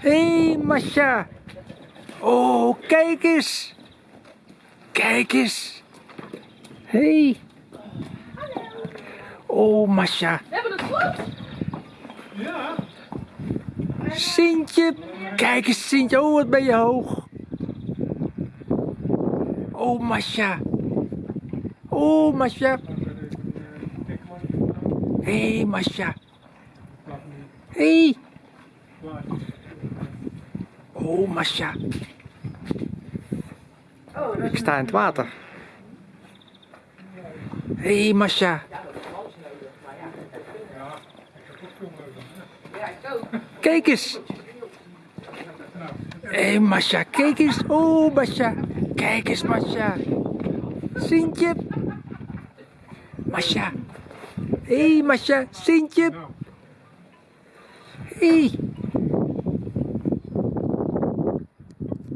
Hé, hey, Masha. Oh, kijk eens. Kijk eens. Hé. Hey. Oh, Masha. We hebben het goed. Sintje. Kijk eens, Sintje. Oh, wat ben je hoog. Oh, Masha. Oh, Masha. Hé, hey, Masha. Hé. Hey. Oh, Masha. Ik sta in het water. Hé, hey, Masha. Kijk eens. Hé, hey, Masha, kijk eens. Oh, Masha. Kijk eens, Masha. Sintje. Masha. Hé, hey, Masha, Sintje. Hé. Hey.